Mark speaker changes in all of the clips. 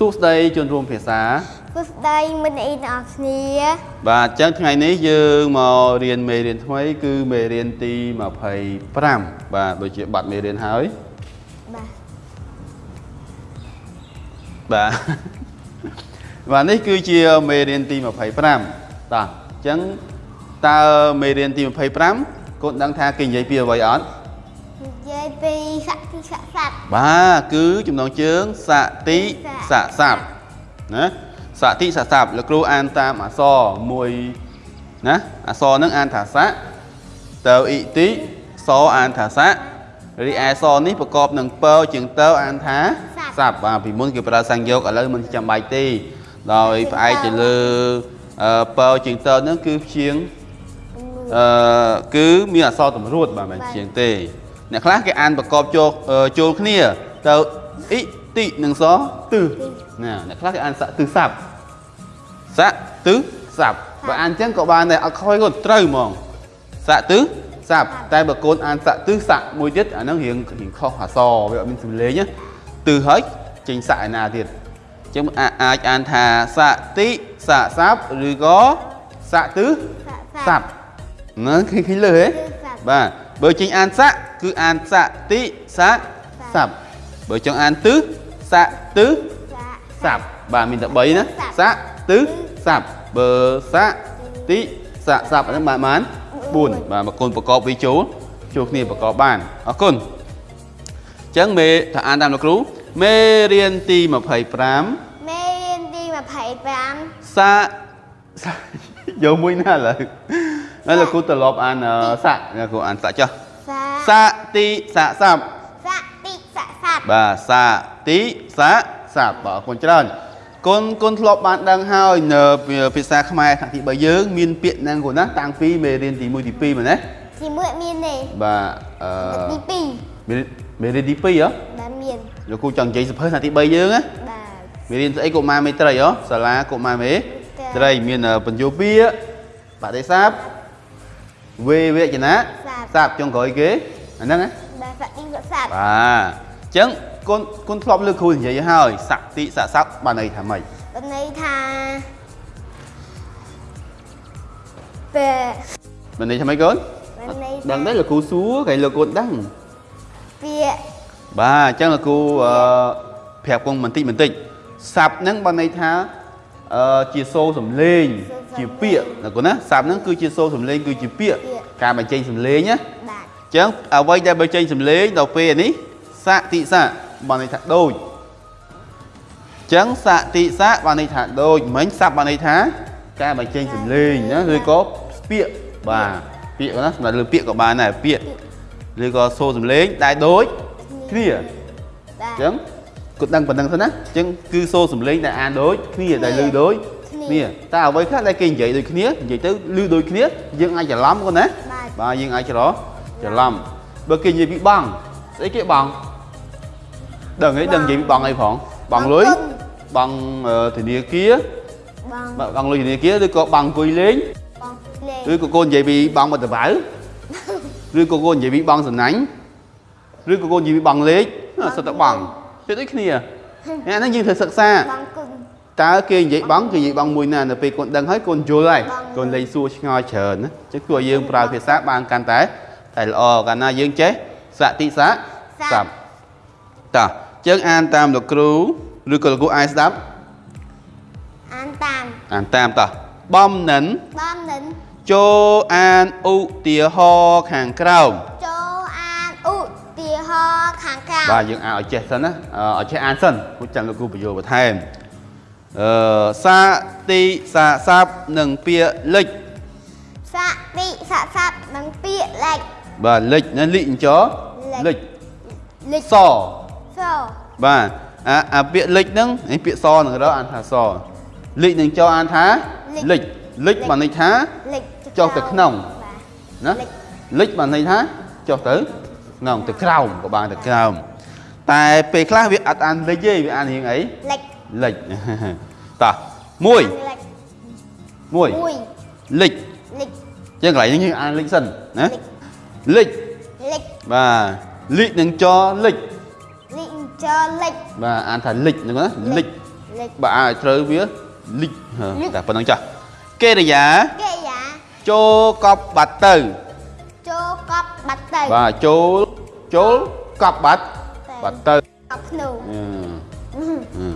Speaker 1: សួស្តីជនរួមភាសា
Speaker 2: សួស្តីមិត្តអីទាំងអស់គ្នា
Speaker 1: បាទអញ្ចឹងថ្ងៃនេះយើងមករៀនមេរៀនថ្មី គឺមេរៀនទី25បាទដូចជាបាត់មេរៀនហើយ
Speaker 2: បាទ
Speaker 1: បាទបាទនេះគឺជាមេរៀនទី25តោះអញ្ចឹងតើមេរៀនទី25កូនដឹងថាគេនិយាយពីអ្វីអត់
Speaker 2: និយាយពី សក្តិស័ក្តិស័ព្ទ
Speaker 1: បាទគឺចំណងជើងសតិស័ក្តិស័ព្ទណាសតិស័ក្តិស័ព្ទលោកគ្រូអានតាមអក្សរមួយណាអក្សរហ្នឹងអានថាស័កតើអ៊ីតិសអានថាស័ករីឯសនេះប្រកបនឹងពើជាងតើអានថាស័ព្ទបាទពីមុនគេប្រើសង្យោគឥឡូវមិនចាំបាច់ទេដោយផ្អែកទៅលើអឺពើជាងតើហ្នឹងគឺព្យាងអឺគឺមានអក្សរតម្រួតបាទមិនជាងទេ អ្នកខ្លះគេអានប្រកបចូលអឺចូលគ្នាទៅអ៊ីតិនិងសទិណាអ្នកខ្លះគេអានស័កទិស័ព្ទស័កទិស័ព្ទបើអានអញ្ចឹងក៏បានដែរអត់ខ້ອຍក៏ត្រូវហ្មងស័កទិស័ព្ទតែបើកូនអានស័កទិស័កមួយទៀតអាហ្នឹងរៀងរៀងខុសអក្សរវាអត់មានសំឡេងណាទិហើយចេញស័កឯណាទៀតអញ្ចឹងអាអាចអានថាស័កតិស័កស័ព្ទឬក៏ស័កទិស័ព្ទហ្នឹងឃើញឃើញលើហ៎បាទ បើចេញអានស័កគឺអានស័កតិស័កស័ព្ទបើចង់អានទិស័កទិស័ព្ទបាទមានតែ3ណាស័កទិស័ព្ទបើស័កតិស័កស័ព្ទហ្នឹងបានបាន4បាទមកគុណប្រកបវាចូលចូលគ្នាប្រកបបានអរគុណអញ្ចឹងមេថាអានតាមលោកគ្រូមេរៀនទី25
Speaker 2: មេរៀនទី25
Speaker 1: ស័កស័កយកមួយណាឥឡូវ ហើយលោកគ្រូត្រឡប់អានអឺស័កលោកគ្រូអានស័កចុះ
Speaker 2: ស
Speaker 1: សតិស័កស័ព្ទ
Speaker 2: សក្តិស័ក្តិស័ព្ទ
Speaker 1: បាទសាតិសាសាប់បាទអរគុណច្រើនគុណគុណធ្លាប់បានដឹងហើយនៅភាសាខ្មែរខាងទី3យើងមានពាក្យហ្នឹងគូណាតាំងពីមេរៀនទី1ទី2មែនទេ
Speaker 2: ទីមួយមានទេ
Speaker 1: បាទអឺ
Speaker 2: ទី
Speaker 1: មេរៀនមេរៀនទី2ហ៎
Speaker 2: 2បាទមាន
Speaker 1: លោកគ្រូចង់និយាយសភើខាងទី3យើងណា
Speaker 2: បាទ
Speaker 1: មេរៀនស្អីកុមារមេត្រីហ៎សាលាកុមារមេត្រីមានអឺបញ្យោពាក្យបដិសាប វេវចនៈសាបចុងក្រោយគេអាហ្នឹងណា
Speaker 2: បាទសក្តិស័ក្តិស័ព្ទ
Speaker 1: បាទអញ្ចឹងគុណគុណធ្លាប់លើគ្រូនិយាយហើយស័កតិស័កស័ព្ទបានន័យថាម៉េច
Speaker 2: បានន័យថាពេល
Speaker 1: បានន័យថាម៉េចកូន
Speaker 2: បានន័យ
Speaker 1: ដឹងទេលោកគ្រូសួរគេលោកកូនដឹង
Speaker 2: ពាក្យ
Speaker 1: បាទអញ្ចឹងលោកគ្រូអឺប្រាប់កូនបន្តិចបន្តិចស័ព្ទហ្នឹងបានន័យថា អឺជាសូរសំលេង ជាពាក្យណាកូនណាស័ព្ទហ្នឹងគឺជាសូរសំលេងគឺជាពាក្យការបញ្ចេញសំលេងណា
Speaker 2: បាទ
Speaker 1: អញ្ចឹងអ្វីដែលបញ្ចេញសំលេងដល់ពេលនេះស័កតិស័កបានន័យថាដូចអញ្ចឹងស័កតិស័កបានន័យថាដូចមិញស័ព្ទបានន័យថាការបញ្ចេញសំលេងណាឬក៏ពាក្យបាទពាក្យណាសម្រាប់លើពាក្យក៏បានដែរពាក្យឬក៏សូរសំលេងដែលដូចគ្នា
Speaker 2: បាទ
Speaker 1: អញ្ចឹង គាត់ដឹងប៉ុណ្្នឹងសិនណាអញ្ចឹងគឺសូរសំលេងដែលអានដូចគ្នាដែលឮដូចគ្នាតែអ្វីខ្លះដែលគេនិយាយដូចគ្នានិយាយទៅឮដូចគ្នាយើងអាចច្រឡំគាត់ណា
Speaker 2: បាទ
Speaker 1: បាទយើងអាចច្រច្រឡំបើគេនិយាយពីបង់ស្អីគេបង់ដឹងអីដឹងនិយាយពីបង់អីផងបង់លុយបង់អឺធនាគារ
Speaker 2: បង
Speaker 1: បាទបង់លុយធនាគារឬក៏បង់អង្គុយលេង
Speaker 2: បងលេង
Speaker 1: ឬក៏កូននិយាយពីបង់បតបៅឬក៏កូននិយាយពីបង់សំណាញ់ឬក៏កូននិយាយពីបង់លេខអ่ะសិតតែបង់ វាដូចគ្នាអាហ្នឹងយើងត្រូវសិក្សា
Speaker 2: បងគុណ
Speaker 1: តើគេនិយាយបង់គេនិយាយបង់មួយណានៅពេលកូនដឹងហើយកូនយល់ហើយក
Speaker 2: បង់
Speaker 1: កូនលេងសួរឆ្ងល់ច្រើនណាអញ្ចឹងគួរឲ្យយើងប្រើភាសាបានកាន់តែតែល្អកាលណាយើងចេះសតិស័កស័ព្ទតោះអញ្ចឹងអានតាមលោកគ្រូឬក៏លោកគ្រូអាចស្ដាប់
Speaker 2: អានតាម
Speaker 1: អានតាមតោះបំនិន
Speaker 2: បងនិន
Speaker 1: ចូលអានឧទាហរណ៍ខាងក្រោម បាទយើងអានឲ្យចេះសិនណាអឺឲ្យចេះអានសិនព្រោះចាំលោកគ្រូបញ្យល់បន្ថែមអឺសាតិសាស័ព្ទនិងពាក្យលិច
Speaker 2: សក្តិស័ក្តិស័ព្ទនិងពាក្យលេខ
Speaker 1: បាទលិចណាលិចអញ្ចលិច
Speaker 2: លេខ
Speaker 1: ស
Speaker 2: ស
Speaker 1: បាទអាអាពាក្យលិចហ្នឹងនេះពាក្យសនឹងរកអានថាសលិចនឹងចអានថាលិចលិចបានន័យថា
Speaker 2: លេខ
Speaker 1: ចុះទៅក្នុង
Speaker 2: បាទ
Speaker 1: ណាលិចបានន័យថាចុះទៅក្នុងទៅក្រោមក៏បានទៅក្រោម តែពេលខ្លះវាអត់អានលិចទេវាអានរៀងអី
Speaker 2: លេខ
Speaker 1: លិចតោះមួយ
Speaker 2: លេខ
Speaker 1: មួយ
Speaker 2: 1
Speaker 1: លិច
Speaker 2: លេខ
Speaker 1: ចឹងកន្លែងនេះយើងអានលិចសិនណា
Speaker 2: លិច
Speaker 1: លិច
Speaker 2: លេខ
Speaker 1: បាទលិចនឹងចលិច
Speaker 2: លេខចលេខ
Speaker 1: បាទអានថាលិចហ្នឹងណាលិច
Speaker 2: លលិច
Speaker 1: បើឲ្យត្រូវវាលិចហ៎
Speaker 2: លិច
Speaker 1: តែប៉ុណ្្នឹងចាស់កិរិយា
Speaker 2: កិរិយា
Speaker 1: ចូលកប់បាត់ទៅ
Speaker 2: ចូលកប់បាត់ទៅ
Speaker 1: បាទចូលចូលកប់បាត់ បាត់ទៅ
Speaker 2: កប់ភ្នូ
Speaker 1: អឺអឺ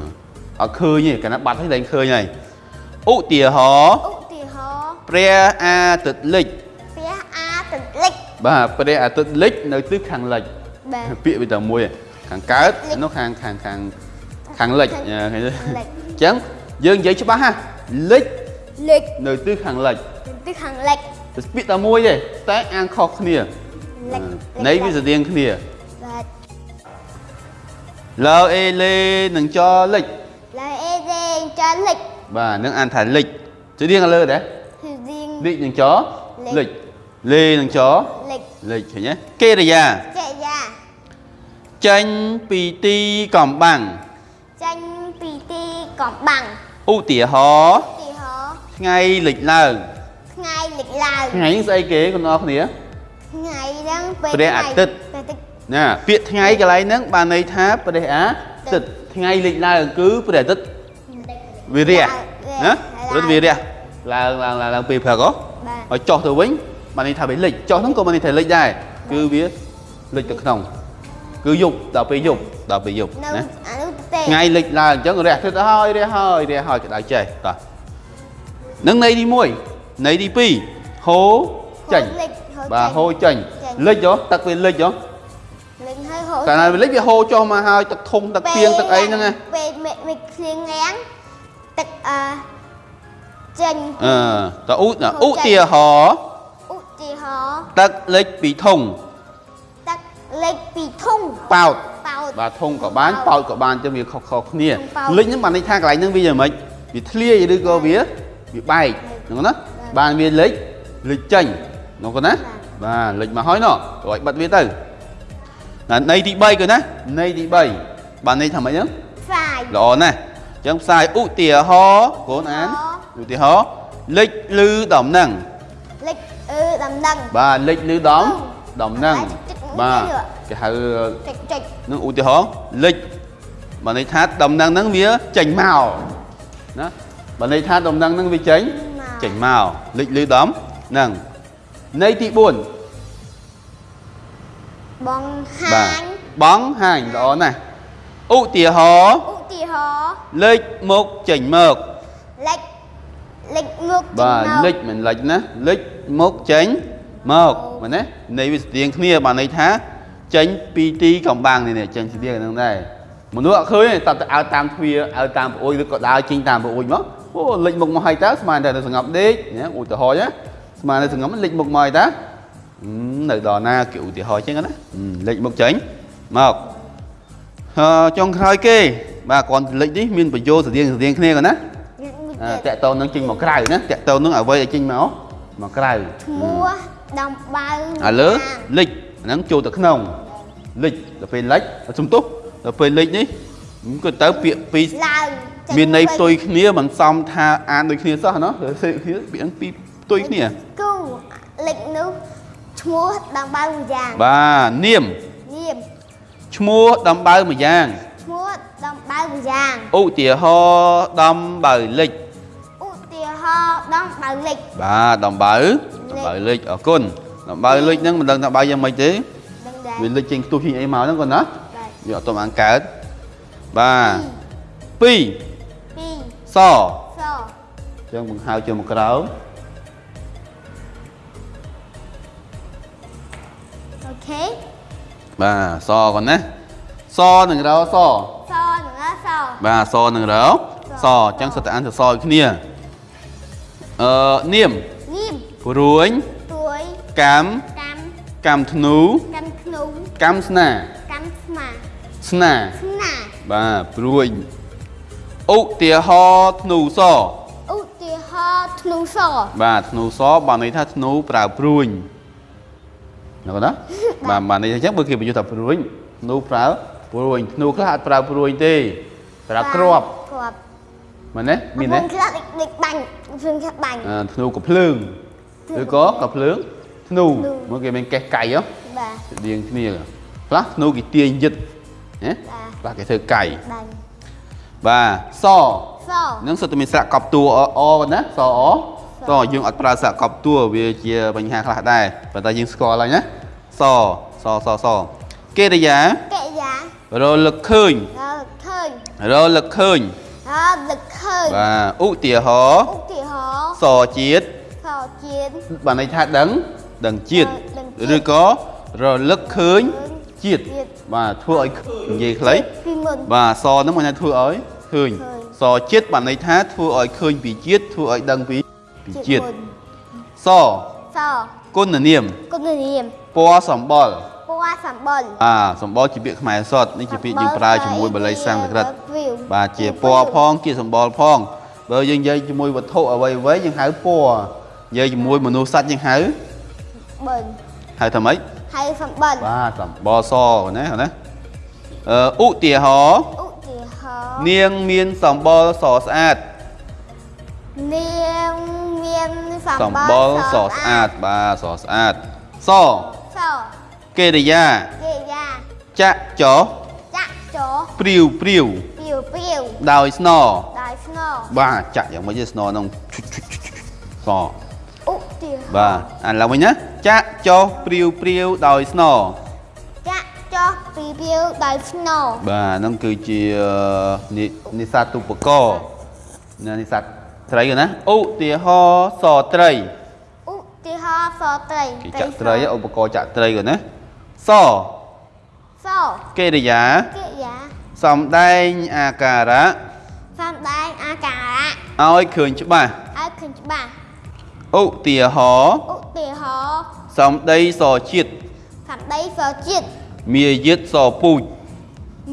Speaker 1: អត់ឃើញទេកាលណាបាត់ហើយលែងឃើញហើយឧទាហរណ៍
Speaker 2: ឧទាហរណ៍
Speaker 1: ព្រះអាទិត្យលិច
Speaker 2: ព្រះអាទិត្យលិច
Speaker 1: បាទព្រះអាទិត្យលិចនៅទិសខាងលិច
Speaker 2: បាទ
Speaker 1: ពាក្យវាតែមួយឯងខាងកើត
Speaker 2: លិច
Speaker 1: នោះខាងខាងខាងខាងលិច
Speaker 2: ខាង
Speaker 1: អឺឃើញទេ
Speaker 2: លិច
Speaker 1: អញ្ចឹងយើងនិយាយច្បាស់ហ่ะលិច
Speaker 2: លិច
Speaker 1: នៅទិសខាងលិច
Speaker 2: ទិសខាងលិច
Speaker 1: តែពាក្យតែមួយទេតែអានខុសគ្នា
Speaker 2: លិច
Speaker 1: ន័យវាស្រដៀងគ្នា
Speaker 2: បាទ
Speaker 1: លើអេលេនឹងចលិច
Speaker 2: ឡើយអេដេងចាលិច
Speaker 1: បាទនឹងអានថាលិចស្រដៀងលើដែរ
Speaker 2: គឺរៀង
Speaker 1: លិចនឹងច
Speaker 2: លិច
Speaker 1: លិចលេនឹងច
Speaker 2: លិច
Speaker 1: លិចឃើញទេកិរិយា
Speaker 2: កិរិយា
Speaker 1: ចេញពីទីកំបាំង
Speaker 2: ចាញ់ពីទីកំបាំង
Speaker 1: ឧទាហរណ៍
Speaker 2: ឧទាហរណ៍
Speaker 1: ថ្ងៃលិចឡើង
Speaker 2: ថ្ងៃលិចឡើង
Speaker 1: ថ្ងៃនេះស្អីគេបងប្អូនគ្នា
Speaker 2: ថ្ងៃហ្នឹងពេល
Speaker 1: ព្រះអាទិត្យ
Speaker 2: ព្រះអាទិត្យ
Speaker 1: ណាពាក្យថ្ងៃកន្លែងហ្នឹងបានន័យថាព្រះអាទិត្យថ្ងៃលិចឡើងគឺព្រះអាទិត្យវិរៈណាព្រះអាទិត្យវិរៈឡើងឡើងឡើងឡើងពេលព្រឹកហ៎
Speaker 2: បាទ
Speaker 1: ឲ្យចុះទៅវិញបានន័យថាវាលិចចុះហ្នឹងក៏បានន័យថាលិចដែរគឺវាលិចទៅក្នុង គឺយប់ដល់ពេលយប់ដល់ពេលយប់
Speaker 2: នៅ
Speaker 1: ណា
Speaker 2: អានោះទេ
Speaker 1: ថ្ងៃលិចឡើងអញ្ចឹងរះទឹកទៅហើយរះហើយរះហើយក្តៅចេះតោះនឹងន័យទី1ន័យទី2ហូរចេញ
Speaker 2: លិចហូរ
Speaker 1: បាទហូរ
Speaker 2: ចេញ
Speaker 1: ចេញលិចហ៎ទឹកវាលិចហ៎
Speaker 2: លិច ហើយហូរ
Speaker 1: កាលណាវាលិចវាហូរចុះមកហើយទឹកធំទឹកពីងទឹកអីហ្នឹងណា
Speaker 2: ពេលមេមេឃភ្លៀងងាំងទឹកអឺចេញ
Speaker 1: អឺតឧ
Speaker 2: ហូរចេញ
Speaker 1: ឧទាហរណ៍
Speaker 2: ឧទាហរណ៍
Speaker 1: ទឹកលិចពីធុង
Speaker 2: ទឹកលិចពីធុង
Speaker 1: ប៉ោត
Speaker 2: ប៉ោត
Speaker 1: បាទធុងក៏បានប៉ោតក៏បានចឹងវាខុសៗគ្នា
Speaker 2: ធុងប៉ោត
Speaker 1: លិចហ្នឹងបានន័យថាកន្លែងហ្នឹងវាយ៉ាងម៉េចវាធ្លាយឬក៏វាវាបែកហ្នឹងណាបានវាលិចលិចចេញហ្នឹងក៏ណាបាទលិចមកហើយណោះទៅឲ្យបិទវាទៅណា ន័យទី3ក៏ណាន័យទី3បានន័យថាម៉េចហ្នឹង
Speaker 2: ផ្សាយ
Speaker 1: ល្អណាស់អញ្ចឹងផ្សាយឧទាហរណ៍កូនអានឧទាហរណ៍លិចលឺដំណឹង
Speaker 2: លិចអឺដំណឹង
Speaker 1: បាទលិចលឺដំដំណឹង
Speaker 2: បាទ
Speaker 1: បាទគេហៅ
Speaker 2: ចុចចុច
Speaker 1: នឹងឧទាហរណ៍លិចបើន័យថាដំណឹងហ្នឹងវាចេញមកណាបើន័យថាដំណឹងហ្នឹងវាចេញ
Speaker 2: មក
Speaker 1: ចេញមកលិចលឺដំហ្នឹងន័យទី4
Speaker 2: បង
Speaker 1: បាទ
Speaker 2: ហាញ
Speaker 1: បងហាញល្អណាស់ឧទាហរណ៍
Speaker 2: ឧទាហរណ៍
Speaker 1: លិចមកចេញមក
Speaker 2: លិចលិចមុខ
Speaker 1: បាទលិចមិនលិចណាលិចមកចេញមកមែនទេន័យវាស្តៀងគ្នាបានន័យថាចេញពីទីកំបាំងនេះនេះចេញស្តៀងហ្នឹងដែរមនុស្សអត់ឃើញទេតើទៅអើតាមទ្វារអើតាមប្អូនឬក៏ដើរចេញតាមប្អូនមកអូលិចមុខមកហើយតើស្មានតែទៅសង្ងប់ដេកណាឧទាហរណ៍ណាស្មានតែសង្ងប់លិចមុខមកហើយតើហឹម នៅដល់ណាគេឧទាហរណ៍ចឹងណាហឹមលិចមុខចេញមកអឺចុងក្រោយគេបាទគ្រាន់តែលិចនេះមានប្រយោជន៍ស្តៀងស្តៀងគ្នាគាត់ណា
Speaker 2: លិចមួយ
Speaker 1: អា
Speaker 2: ទៀត
Speaker 1: តាក់តងនឹងចេញមកក្រៅណាតាក់តងនឹងអ្វីដែលចេញមកមកក្រៅ
Speaker 2: ឈ្មោះដំបៅ
Speaker 1: ឥឡូវលិចអាហ្នឹងចូលទៅក្នុងលិចដល់ពេលលិចសំទោសដល់ពេលលិចនេះក៏ទៅពាក្យពីរ
Speaker 2: ឡើងចេញ
Speaker 1: មានន័យ
Speaker 2: វិញ
Speaker 1: ផ្ទុយគ្នាមិនសមថាអានដូចគ្នាសោះណាផ្សេងគ្នាពាក្យហ្នឹងពីរផ្ទុយគ្នា
Speaker 2: គូលិចនោះ ឈ្មោះដំបៅមួយយ៉ាង
Speaker 1: បាទនាម
Speaker 2: នាម
Speaker 1: ឈ្មោះដំបៅមួយយ៉ាង
Speaker 2: ឈ្មោះដំបៅមួយយ៉ាង
Speaker 1: ឧទាហរណ៍ដំបៅលិច
Speaker 2: ឧទាហរណ៍ដំបៅលិច
Speaker 1: បាទដំបៅដំបៅលិចអរគុណដំបៅលិចហ្នឹងមិនដឹងថាបៅយ៉ាងម៉េចទេ
Speaker 2: ដឹងដែរ
Speaker 1: វាលិចចេញខ្ទុះចេញអីមកហ្នឹងគាត់ណា
Speaker 2: បាទ
Speaker 1: យកអត់ទាន់បានកើតបាទ2
Speaker 2: ពីរ
Speaker 1: ស
Speaker 2: ស
Speaker 1: ចឹងបង្ហើបចូលមកក្រោម
Speaker 2: ខេ
Speaker 1: បាទសកូនណាសនឹងរោស
Speaker 2: សនឹងរោស
Speaker 1: បាទសនឹងរោសអញ្ចឹងសិតតែអានសរសឲ្យគ្នាអឺនាម
Speaker 2: នាម
Speaker 1: ព្រួយ
Speaker 2: ព្រួយ
Speaker 1: កម្ម
Speaker 2: កម្ម
Speaker 1: កម្មធ្នូ
Speaker 2: កម្មធ្នូ
Speaker 1: កម្មស្នា
Speaker 2: កម្មស្នា
Speaker 1: ស្នា
Speaker 2: ស្នា
Speaker 1: បាទព្រួយឧទាហរណ៍ធ្នូស
Speaker 2: ឧទាហរណ៍ធ្នូស
Speaker 1: បាទធ្នូសបានន័យថាធ្នូប្រើព្រួយ ណាបងណាបាទបានន័យថាអញ្ចឹងបើគេបញ្យល់ថាព្រួយធ្នូប្រើព្រួយធ្នូខ្លះអត់ប្រើព្រួយទេប្រើគ្រាប់
Speaker 2: គ្រាប់
Speaker 1: មែនទេមានទេ
Speaker 2: កំពុងខ្លះដូចដូចបាញ់ភ្លើងខ្លះបាញ់
Speaker 1: អឺធ្នូកំភ្លើងឬក៏កំភ្លើងធ្នូ
Speaker 2: ធ្នូ
Speaker 1: មកគេមានកេះកៃហ៎
Speaker 2: បាទ
Speaker 1: ស្តៀងគ្នាខ្លះធ្នូគេទាញយឹតណា
Speaker 2: បាទ
Speaker 1: ខ្លះគេធ្វើកៃ
Speaker 2: បាញ់
Speaker 1: បបាទស
Speaker 2: ស
Speaker 1: នឹងសុទ្ធតែមានស្រៈកប់តួអអណាសអ សយើងអត់ប្រើស្រៈកប់តួវាជាបញ្ហាខ្លះដែរប៉ុន្តែយើងស្គាល់ហើយណាសសសសកិរិយា
Speaker 2: កិរិយា
Speaker 1: រលឹកឃើញ
Speaker 2: រឃើញ
Speaker 1: រលឹកឃើញ
Speaker 2: រលឹកឃើញ
Speaker 1: បាទឧទាហរណ៍
Speaker 2: ឧទាហរណ៍
Speaker 1: សជាតិ
Speaker 2: សជាតិ
Speaker 1: បានន័យថាដឹងដឹងជាតិ
Speaker 2: ដឹងជាតិ
Speaker 1: ឬក៏រលឹកឃើញជាតិ
Speaker 2: ជាតិ
Speaker 1: បាទធ្វើឲ្យឃើញនិយាយខ្លី
Speaker 2: ពីមុន
Speaker 1: បាទសហ្នឹងមិនថាធ្វើឲ្យឃើញ
Speaker 2: ឃើញ
Speaker 1: សជាតិបានន័យថាធ្វើឲ្យឃើញពីជាតិធ្វើឲ្យដឹងពីពី ជាតិ
Speaker 2: មុន
Speaker 1: ស
Speaker 2: ស
Speaker 1: គុណនាម
Speaker 2: គុណនាម
Speaker 1: ពណ៌សម្បល់
Speaker 2: ពណ៌សម្បុរ
Speaker 1: អាសម្បល់ជាពាក្យខ្មែរសតនេះជាពាក្យយើងប្រើជាមួយបាលីសំស្ក្រឹត
Speaker 2: វាវ
Speaker 1: បាទជាពណ៌ផងជាសម្បល់ផងបើយើងនិយាយជាមួយវត្ថុអ្វីអ្វីយើងហៅពណ៌និយាយជាមួយមនុស្សសត្វយើងហៅ
Speaker 2: បិន
Speaker 1: ហៅថាម៉េច
Speaker 2: ហើយសម្បុរ
Speaker 1: បាទសម្បល់សណាណាអឺឧទាហរណ៍
Speaker 2: ឧទាហរណ៍
Speaker 1: នាងមានសម្បល់សស្អាត
Speaker 2: នាងមាន សម្ស
Speaker 1: ម្បុប
Speaker 2: រ
Speaker 1: ល់សស្អាតបាទសស្អាតស
Speaker 2: ស
Speaker 1: កិរិយា
Speaker 2: កិរិយា
Speaker 1: ចាក់ចោ
Speaker 2: ចាក់ចោ
Speaker 1: ព្រាវព្រាវ
Speaker 2: ពីវពីវ
Speaker 1: ដោយស្នរ
Speaker 2: ដោយស្នរ
Speaker 1: បាទចាក់យ៉ាងម៉េចទេស្នរហ្នឹងឈុចឈុចឈុចឈុចស
Speaker 2: ឧទាហរណ៍
Speaker 1: បាទអាឡើងវិញណាចាក់ចោព្រាវព្រាវដោយស្នរ
Speaker 2: ចាក់ចោពីពីវដោយស្នរ
Speaker 1: បាទហ្នឹងគឺជានិនិស្សាតុបករណ៍ណានិស្សា តត្រីណាឧទាហរណ៍សត្រី
Speaker 2: ឧទាហរណ៍សត្រី
Speaker 1: គេចាក់ត្រីឧបករណ៍ចាក់ត្រីគាត់ណាស
Speaker 2: ស
Speaker 1: កិរិយា
Speaker 2: កិរិយា
Speaker 1: សំដែងអាការៈ
Speaker 2: សំដែងអាការៈ
Speaker 1: ឲ្យឃើញច្បាស់
Speaker 2: ឲ្យឃើញច្បាស់
Speaker 1: ឧទាហរណ៍
Speaker 2: ឧទាហរណ៍
Speaker 1: សំដីសជាតិ
Speaker 2: សម្ដីសជាតិ
Speaker 1: មាយាទសពូជ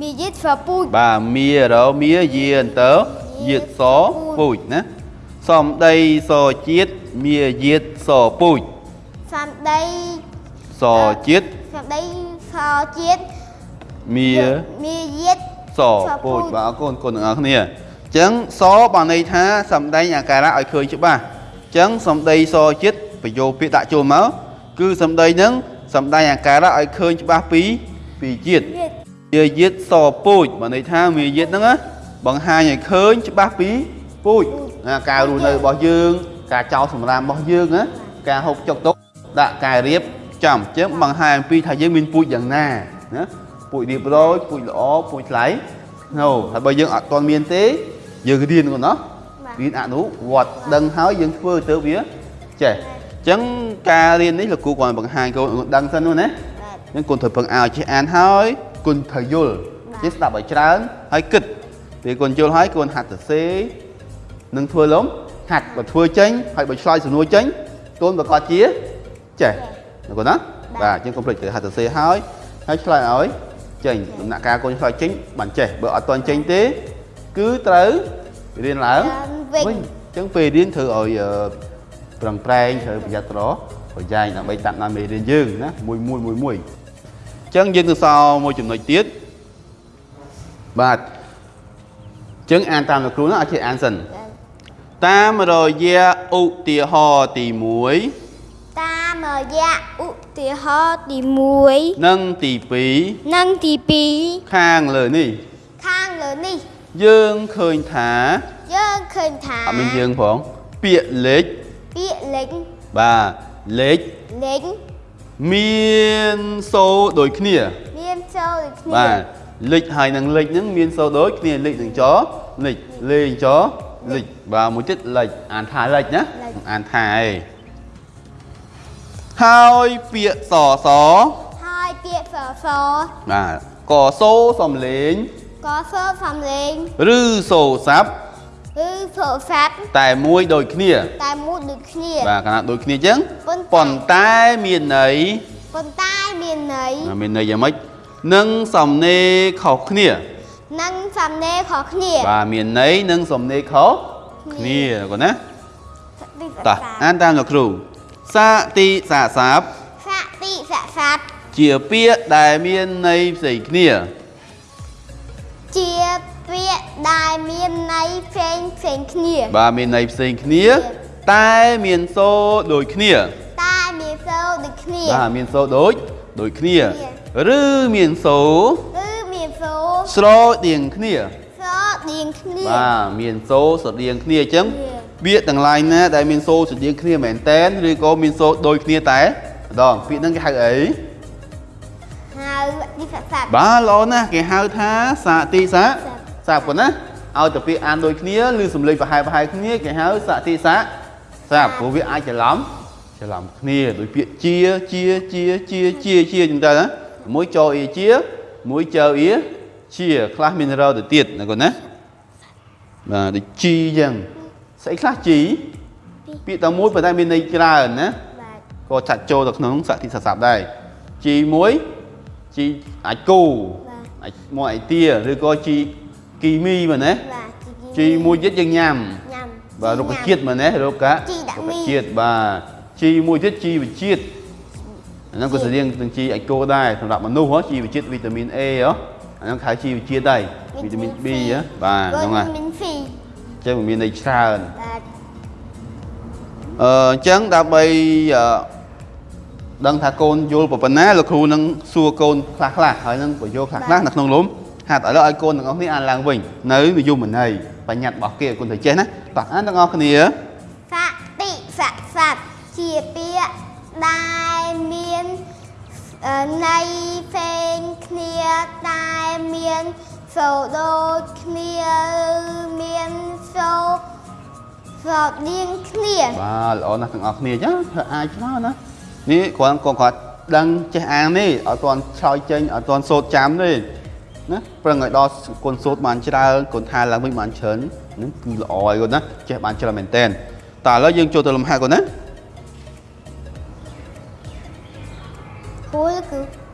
Speaker 2: មានយិតសពូជ
Speaker 1: បាទមារមាយាអន្តើយាទសពូជណា សំដីសជាតិមាយាទសពូជ
Speaker 2: សម្ដី
Speaker 1: សជាតិ
Speaker 2: សម្ដីសជាតិ
Speaker 1: មា
Speaker 2: មានយិត
Speaker 1: សពូជបាទអរគុណគុណទាំងអស់គ្នាអញ្ចឹងសបានន័យថាសំដែងអាការៈឲ្យឃើញច្បាស់អញ្ចឹងសំដីសជាតិប្រយោគពាក្យដាក់ចូលមកគឺសំដីហ្នឹងសំដែងអាការៈឲ្យឃើញច្បាស់ពីពីជាតិ
Speaker 2: យិត
Speaker 1: មាយាទសពូជបានន័យថាមាយាទហ្នឹងណាបង្ហាញឲ្យឃើញច្បាស់ពីពូជ ណាការរស់នៅរបស់យើង ការចោលសម្រាមរបស់យើងណាការហូបចុកទុកដាក់ការរៀបចំអញ្ចឹងបង្ហាញអំពីថាយើងមានពូជយ៉ាងណាណាពូជរៀបរយពូជល្អពូជថ្លៃណូហើយបើយើងអត់ទាន់មានទេ យើងរៀនគាត់ណោះរៀនអនុវត្តដឹងហើយយើងធ្វើទៅវាចេះអញ្ចឹងការរៀននេះលោកគ្រូគាត់បង្ហាញកូនដឹងសិននោះណា
Speaker 2: បាទ
Speaker 1: ហ្នឹងគុណត្រូវពឹងឲ្យចេះអានហើយគុណត្រូវយល់
Speaker 2: បាទ
Speaker 1: ចេះស្ដាប់ឲ្យច្រើនហើយគិតពេលគុណយល់ហើយគុណហាត់សរសេរ នឹងធ្វើលំហាត់បើធ្វើចេញហើយបើឆ្លើយសំណួរចេញគុណប្រកាសជាចេះណាគុណណាបាទអញ្ចឹងកុំភ្លេចត្រូវហាត់សរសេរហើយហើយឆ្លើយឲ្យចេញដំណាក់កាលគុណឆ្លើយចេញបានចេះបើអត់ទាន់ចេញទេ គឺត្រូវរៀនឡើង
Speaker 2: វិញ
Speaker 1: វិញអញ្ចឹងពេលរៀនត្រូវឲ្យអឺប្រឹងប្រែងត្រូវប្រយ័ត្នត្រប្រយែងដើម្បីតាមដានមេរៀនយើងណាមួយមួយមួយមួយអញ្ចឹងយើងទៅសល់មួយចំណុចទៀតបាទអញ្ចឹងអានតាមលោកគ្រូណាអត់ចេះអានសិន តាមរយៈឧទាហរណ៍ទី
Speaker 2: តាមរយៈឧទាហរណ៍ទី1
Speaker 1: 1និងទី
Speaker 2: និងទី
Speaker 1: 2ខាងលើនេះ
Speaker 2: 2ខាងលើនេះ
Speaker 1: យើងឃើញថា
Speaker 2: យើងឃើញថា
Speaker 1: អត់មានយើងផងពាក្យលេខ
Speaker 2: ពាក្យលេខ
Speaker 1: បាទលេខ
Speaker 2: លេខ
Speaker 1: មានសូរដូចគ្នា
Speaker 2: មានចូលដូចគ្នា
Speaker 1: បាទលេខហើយនឹងលេខហ្នឹងមានសូរដូចគ្នាលេខនឹងចលេខលេខច លេខបាទមួយទៀតលេខអានថាលេខណាអានថាឯងហើយពាក្យសស
Speaker 2: ហើយពាក្យសស
Speaker 1: បាទក៏សូរសំលេង
Speaker 2: ក៏សើសំលេង
Speaker 1: ឬសូរស័ព្ទ
Speaker 2: ឬសូរស័ព្ទ
Speaker 1: តែមួយដូចគ្នា
Speaker 2: តែមួយដូចគ្នា
Speaker 1: បាទកាលណាដូចគ្នាអញ្ចឹង
Speaker 2: ប៉ុន្តែ
Speaker 1: ប៉ុន្តែមានន័យ
Speaker 2: ប៉ុន្តែមានន័យ
Speaker 1: ណាមានន័យយ៉ាងម៉េចនិងសំណេរខុសគ្នា
Speaker 2: និងសំណេរខុសគ្នា
Speaker 1: បាទមានន័យនិងសំណេរខុសគ្នាគាត់ណា
Speaker 2: ទី
Speaker 1: តោះអានតាមលោកគ្រូសាតិសាសាប
Speaker 2: សតិសស័ព្ទ
Speaker 1: ជាពាក្យដែលមានន័យផ្សេងគ្នា
Speaker 2: ជាពាក្យដែលមានន័យផ្សេងផ្សេងគ្នា
Speaker 1: បាទមានន័យផ្សេងគ្នា តែមានសូរដូចគ្នា
Speaker 2: តែមានសូរដូចគ្នា
Speaker 1: បាទមានសូរដូចដូចគ្នា
Speaker 2: គ្នា
Speaker 1: ឬមានសូរ
Speaker 2: គឺមាន សូរ
Speaker 1: ស្រដៀងគ្នា
Speaker 2: ស្រដៀងគ្នា
Speaker 1: បាទមានសូរស្រដៀងគ្នាអញ្ចឹង
Speaker 2: គ្នា
Speaker 1: ពាក្យទាំងឡាយណាដែលមានសូរស្រដៀងគ្នាមែនតែនឬក៏មានសូរដូចគ្នាតែម្ដងពាក្យហ្នឹងគេហៅអី
Speaker 2: ហៅទីសាសាប់
Speaker 1: បាទល្អណាស់គេហៅថាសាតិសា
Speaker 2: សាប់
Speaker 1: សាប់ប៉ុណ្ណាឲ្យតែពាក្យអានដូចគ្នាឬសំឡេងប្រហែលប្រហែលគ្នាគេហៅសតិសាសាប់ព្រោះវាអាចច្រឡំច្រឡំគ្នាដោយពាក្យជាជាជាជាជាជាអញ្ចឹងទៅណាមួយចអ៊ីជាមួយចអ៊ី ជាខ្លះមានរទៅទៀតណាកូនណាបាទដូចជីអញ្ចឹងស្អីខ្លះជីពាក្យតែមួយប៉ុន្តែមានន័យច្រើនណា
Speaker 2: បាទ
Speaker 1: ក៏ចាត់ចូលទៅក្នុងសតិសាសាប់ដែរជីមួយជីអាចគូ
Speaker 2: បាទ
Speaker 1: អាចមកអាយទាឬក៏ជីគីមីមែនទេ
Speaker 2: បាទ
Speaker 1: ជីមួយទៀតយើងញ៉ាំ
Speaker 2: ញ៉ាំ
Speaker 1: បាទរុក្ខជាតិមែនទេរុក្ខ
Speaker 2: ជីដាក់មី
Speaker 1: ជាតិបាទជីមួយទៀតជីវជាតិអាហ្នឹងក៏ស្រដៀងនឹងជីអាចគោដែរសម្រាប់មនុស្សហ៎ជីវជាតិវីតាមីន A ហ៎អា ហ្នឹងខៅជីវជាតិដែរវីតាមីន B ហ៎បាទហ្នឹងហើយ
Speaker 2: វីតាមីន C
Speaker 1: អញ្ចឹងវាមានន័យច្រើន
Speaker 2: បាទ
Speaker 1: អឺអញ្ចឹងដើម្បីអឺដឹងថាកូនយល់ប៉ុណ្ណាលោកគ្រូនឹងសួរកូនខ្លះខ្លះហើយនឹងបញ្យល់ខ្លះខ្លះនៅក្នុងលំហាត់ឥឡូវឲ្យកូនទាំងអស់គ្នាអានឡើងវិញនៅនិយមន័យបញ្ញត្តិរបស់គេឲ្យកូនទៅចេះណាតោះអានទាំងអស់គ្នា
Speaker 2: សតិសស័ព្ទជាពាក្យដែលមានអឺន័យ ផ្សេងគ្នាតែមានសូរដូចគ្នាឬមានសូរស្រដៀងគ្នា
Speaker 1: បាទល្អណាស់ទាំងអស់គ្នាចាធ្វើអាចច្រើនណានេះគ្រាន់កូនគាត់ដឹងចេះអាននេះអត់ទាន់ឆ្លើយចេញអត់ទាន់សូត្រចាំទេណាប្រឹងឲ្យដល់កូនសូត្របានច្រើនកូនថាឡើងវិញបានច្រើនហ្នឹងគឺល្អហើយកូនណាចេះបានច្រើនមែនតើតើឥឡូវយើងចូលទៅលំហាត់កូនណា
Speaker 2: គួរគឺ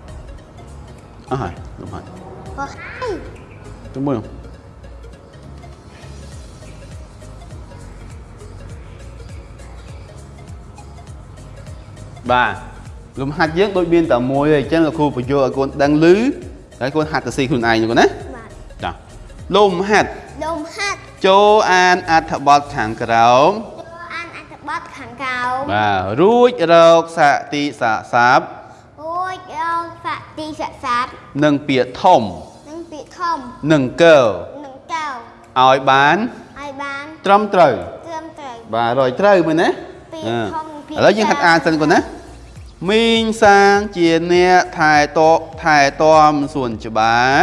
Speaker 1: អស់ហើយលំហាត់
Speaker 2: ក៏ហើយ
Speaker 1: ទៅមើលបាទលំហាត់យើងដូចមានតែមួយទេអញ្ចឹងលោកគ្រូបញ្យល់ឲ្យកូនដឹងឮហើយកូនហាត់ទៅស៊ីខ្លួនឯងហ្នឹងណា
Speaker 2: បាទ
Speaker 1: ចាលំហាត់
Speaker 2: ដុំហាត់
Speaker 1: ចូលអានអត្ថបទខាងក្រោម
Speaker 2: ចូលអានអត្ថបទខាងក្រោម
Speaker 1: បាទរួចរកសតិសសាប់
Speaker 2: រួចរងសតិសស័ព្ទ
Speaker 1: និងពាក្យធំ
Speaker 2: និងពាក្យធំ
Speaker 1: និងកើ
Speaker 2: និងកៅ
Speaker 1: ឲ្យបាន
Speaker 2: ឲ្យបាន
Speaker 1: ត្រឹមត្រូវ
Speaker 2: ត្រឹមត្រូវ
Speaker 1: បាទរយត្រូវមែនណា
Speaker 2: ពាក្យ
Speaker 1: អឺ
Speaker 2: ធំពាក្យ
Speaker 1: ឥឡូវយើងហាត់អានសិនគាត់ណាមីងសាងជាអ្នកថែតថែទាំសួនច្បារ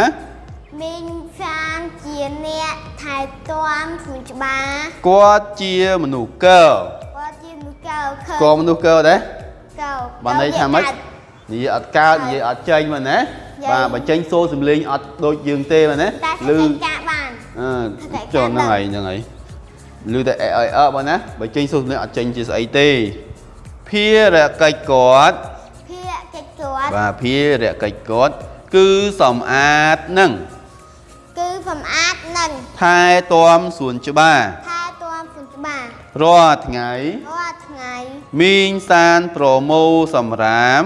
Speaker 2: មីងសានជាអ្នកថែទាំសួនច្បារ
Speaker 1: គាត់ជាមនុស្សកើ
Speaker 2: គាត់ជាមនុស្សកៅខើ
Speaker 1: ក៏មនុស្សកើដែរ
Speaker 2: កៅ
Speaker 1: បានន័យថាម៉េចនិយាយអត់កើតនិយាយអត់ចេញមែនណា
Speaker 2: យាយ
Speaker 1: បាទបើចេញសូរសំលេងអត់ដូចយើងទេមែនណា
Speaker 2: តែ
Speaker 1: ឮ
Speaker 2: ធ្វើការបាន
Speaker 1: អឺ
Speaker 2: តែ
Speaker 1: ចុះ
Speaker 2: ការ
Speaker 1: ហ្នឹង
Speaker 2: ដឹង
Speaker 1: ហើយហ្នឹងហើយឮតែអេអេអើបងណាបើចេញសូរសំលេងអត់ចេញជាស្អីទេភារកិច្ចគាត់
Speaker 2: ភារកិច្ចគាត់
Speaker 1: បាទភារកិច្ចគាត់គឺសម្អាតនឹង
Speaker 2: គឺសម្អាតនិង
Speaker 1: ថែទាំសួនច្បារ
Speaker 2: ថែទាំសួនច្បារ
Speaker 1: រាល់ថ្ងៃ
Speaker 2: រាល់ថ្ងៃ
Speaker 1: មីងសានប្រមូលសម្រាម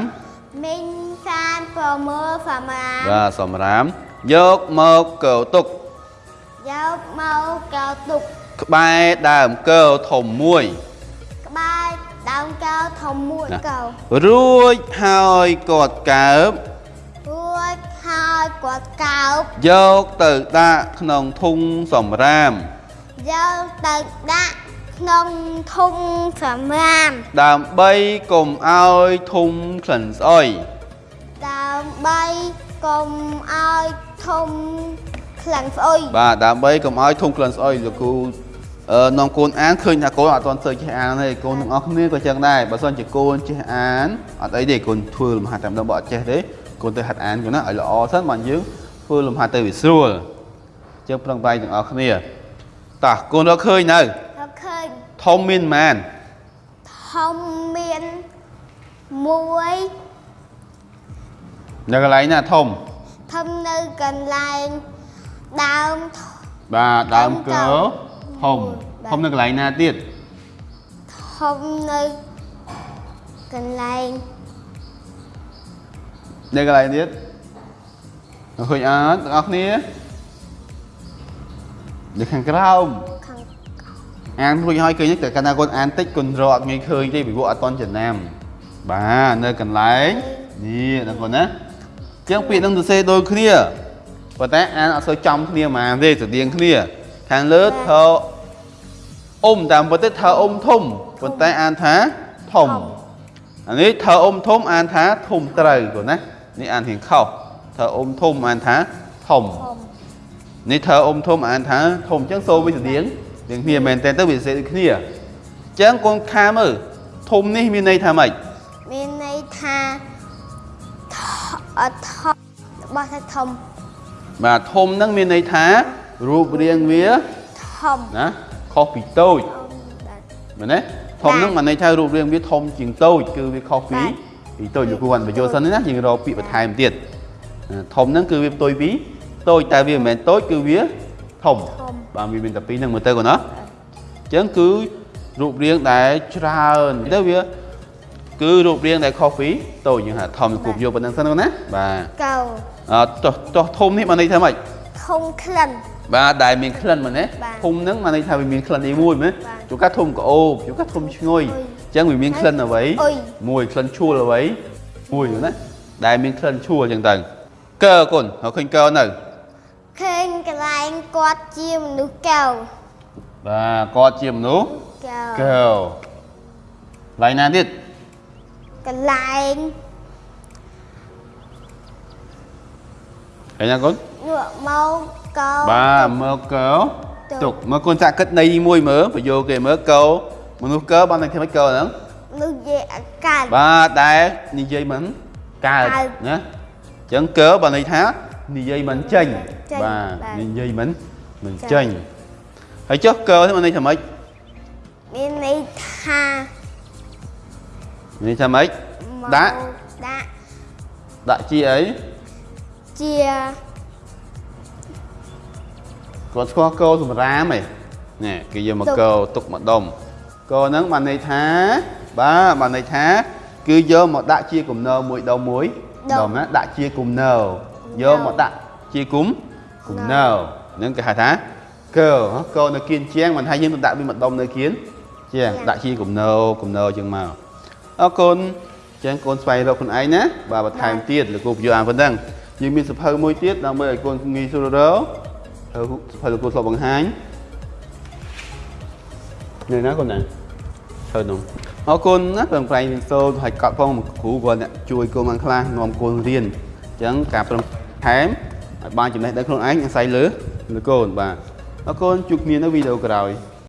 Speaker 2: មីង សានប្រមើលសម្រាម
Speaker 1: បាទសម្រាមយកមកកោទុក
Speaker 2: យកមកកៅទុក
Speaker 1: ក្បែរដើមកោធំមួយ
Speaker 2: ក្បែរដើមកៅធំមួយកៅ
Speaker 1: រួចហើយគាត់កើប
Speaker 2: រួចហើយគាត់កៅប
Speaker 1: យកទៅដាក់ក្នុងធុងសម្រាម
Speaker 2: យកទៅដាក់ក្នុងធុងសម្រាម
Speaker 1: ដើម្បីកុំឲ្យធុងក្លិនស្អុយ
Speaker 2: ដើម្បីកុំឲ្យធំខ្លាំងស្អុយ
Speaker 1: បាទដើម្បីកុំឲ្យធំខ្លាំងស្អុយលោកគ្រូនាំកូនអានឃើញថាកូនអត់ទាន់ធ្វើចេះអានទេកូនទាំងអស់គ្នាក៏ចឹងដែរបើសិនជាកូនចេះអានអត់អីទេកូនធ្វើលំហាត់តែម្ដងបើអត់ចេះទេកូនទៅហាត់អានកូនណាឲ្យល្អសិនបានយើងធ្វើលំហាត់ទៅវាស្រួលចឹងប្រឹងប្រែងទាំងអស់គ្នាតោះកូនរកឃើញនៅ
Speaker 2: រកឃើញ
Speaker 1: ធំមានប៉ុន្មាន
Speaker 2: ធំមាន1
Speaker 1: នៅកន្លែងណាធំ
Speaker 2: ធំនៅកន្លែងដើម
Speaker 1: បាទដើមកើ
Speaker 2: ធំ
Speaker 1: ធំធំនៅកន្លែងណាទៀត
Speaker 2: ធំនៅកន្លែង
Speaker 1: នៅកន្លែងទៀតនៅឃើញអត់ទាំងអស់គ្នានៅខាងក្រោម
Speaker 2: ខាង
Speaker 1: អានរួចហើយឃើញទេតែកាលណាកូនអានតិចកូនរកអត់ងាយឃើញទេពីព្រោះអត់តន់ចំណាំបាទនៅកន្លែងនេះដល់កូនណាអញ្ចឹងពាក្យនឹងសរសេរដូចគ្នាប៉ុន្តែអានអត់សូវចំគ្នាហ្មងទេស្រដៀងគ្នា ខាងលើធ្វើអ៊ុំតាមពិតទៅធ្វើអ៊ុំធំប៉ុន្តែអានថាធំអានេះធ្វើអ៊ុំធំអានថាធំត្រូវកូនណានេះអានរៀងខុសធ្វើអ៊ុំធំអានថាធំ
Speaker 2: ធំ
Speaker 1: នេះធ្វើអ៊ុំធំអានថាធំអញ្ចឹងសូរវាស្តៀងទាំងគ្នាមែនតើទៅវាសេដូចគ្នាអញ្ចឹងកូនខាមើលធំនេះមានន័យថាម៉េច
Speaker 2: មានន័យថាថ អត់ថរបស់ថាធំ
Speaker 1: បាទធំហ្នឹងមានន័យថារូបរាងវា
Speaker 2: ធំ
Speaker 1: ណាខុសពីតូចមែនទេធំហ្នឹងមិនន័យថារូបរាងវាធំជាងតូចគឺវាខុសពី
Speaker 2: បាទ
Speaker 1: ពីតូចលោកគ្រូគាត់បញ្យល់សិនណាយើងរកពាក្យបន្ថែមទៀតអាធំហ្នឹងគឺវាផ្ទុយពីតូចតែវាមិនមែនតូចគឺវាធំ
Speaker 2: ធំ
Speaker 1: បាទវាមានតែពីរហ្នឹងមើលទៅគាត់ណាអញ្ចឹងគឺរូបរាងដែលច្រើនទៅវា គឺរូបរាងដែលខុសពីតូចយើងហៅធំលោកគ្រូយកប៉ុណ្្នឹងសិនគាត់ណាបាទ
Speaker 2: កៅ
Speaker 1: អត់ចុះចុះធំនេះបានន័យថាម៉េច
Speaker 2: ធំក្លិន
Speaker 1: បាទដែលមានក្លិនមែនទេ
Speaker 2: បាទ
Speaker 1: ធំហ្នឹងបានន័យថាវាមានក្លិនអីមួយមែន
Speaker 2: បាទ
Speaker 1: ជួនកាលធំក្អូបជួនកាលធំឈ្ងុយ
Speaker 2: អុយ
Speaker 1: អញ្ចឹងវាមានក្លិនអ្វី
Speaker 2: អុយ
Speaker 1: មួយក្លិនឈួលអ្វីមួយណាដែលមានក្លិនឈួលអញ្ចឹងទៅកើកូនហើយឃើញកើនៅ
Speaker 2: ឃើញកន្លែងគាត់ជាមនុស្សកៅ
Speaker 1: បាទគាត់ជាមនុស្ស
Speaker 2: កៅ
Speaker 1: កើឡៃណាទៀត
Speaker 2: កន្លែង
Speaker 1: ឃើញណាកូន
Speaker 2: ងក់មកកៅ
Speaker 1: បាទមើលកើ
Speaker 2: ទុក
Speaker 1: ទុកមើលកូនចាក់គិតន័យមួយមើលបញ្យោគេមើលកើមនុស្សកើបានតែធ្វើម៉េចកើហ្នឹង
Speaker 2: មនុស្សជាអាកាស
Speaker 1: បាទដែលនិយាយមិនកើត
Speaker 2: កើត
Speaker 1: ណាអញ្ចឹងកើបើន័យថានិយាយមិនចេញ
Speaker 2: ចេញ
Speaker 1: បាទ
Speaker 2: បាទ
Speaker 1: និយាយមិនមិន
Speaker 2: ចេ
Speaker 1: ចេញ
Speaker 2: ញ
Speaker 1: ហើយចុះកើនេះបានន័យថាម៉េច
Speaker 2: មានន័យថា
Speaker 1: មា នន័យថាម៉េច
Speaker 2: មក
Speaker 1: ដាក់
Speaker 2: ដាក់
Speaker 1: ដាក់ជាអី
Speaker 2: ជា
Speaker 1: គាត់ស្គាល់កោសម្រាមឯងនេះគេយកមកកោទុកមកដុំកោហ្នឹងបានន័យថាបាទបានន័យថា គឺយកមកដាក់ជាគំនរមួយដុំមួយដុំណាដាក់ជាគំនរយកមកដាក់ជាគុំគំនរហ្នឹងគេហៅថាកោកោនៅគៀនជាងមិនថាយើងទៅដាក់វាមកដុំនៅគៀនជាងដាក់ជាគំនរគំនរជាងមក អរគុណចឹងកូនស្វែងរកខ្លួនឯងណាបាទបន្ថែមទៀតលោកគ្រូបញ្យល់អានប៉ុណ្ណឹងយើងមានសភៅមួយទៀតដើម្បីឲ្យកូនងាយស្រួលរកហើយសភៅលោកគ្រូធ្លាប់បង្ហាញនៅណាកូនណាធ្វើនោះអរគុណណាប្រឹងប្រែងរៀនសូត្រហើយកត់ផងគ្រូគាត់អ្នកជួយកូនបានខ្លះនាំកូនរៀនអញ្ចឹងការប្រឹងថែមឲ្យបានចំណេះដឹងខ្លួនឯងអាស្រ័យលើលើកូនបាទអរគុណជួបគ្នានៅវីដេអូក្រោយ